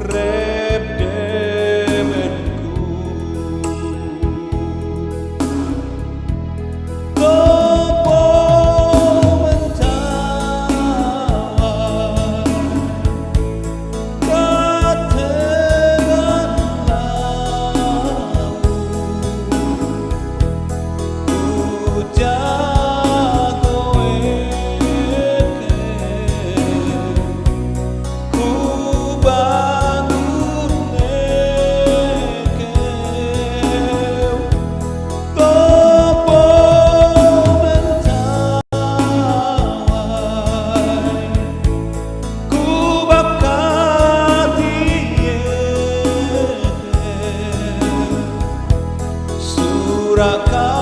Rey. Cobra Kai.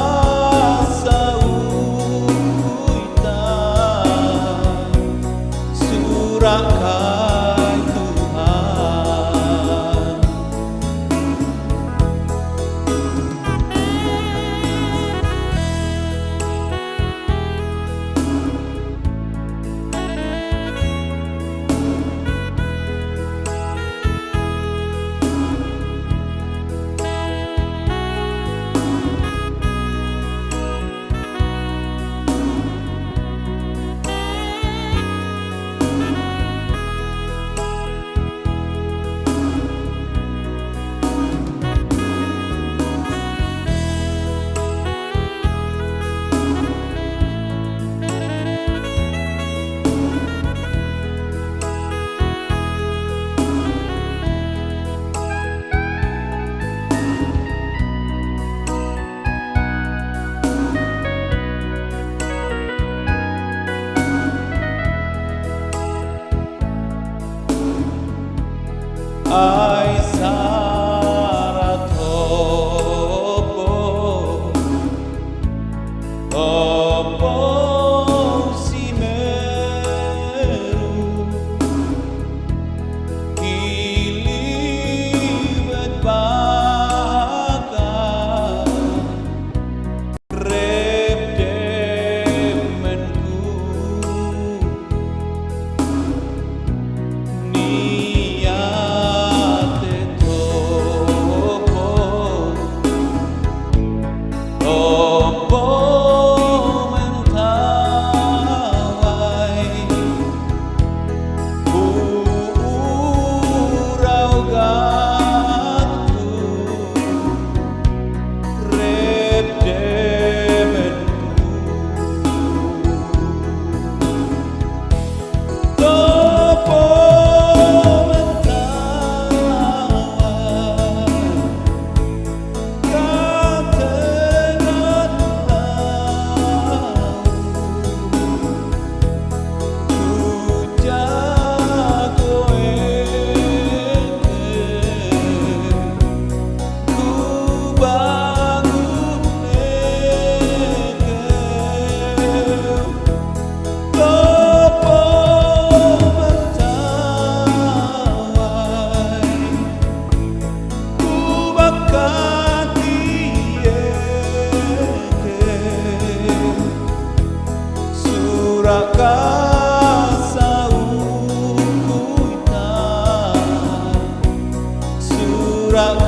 throughout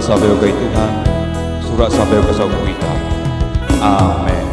sampai ke Tuhan. Surat sampai ke kita Amin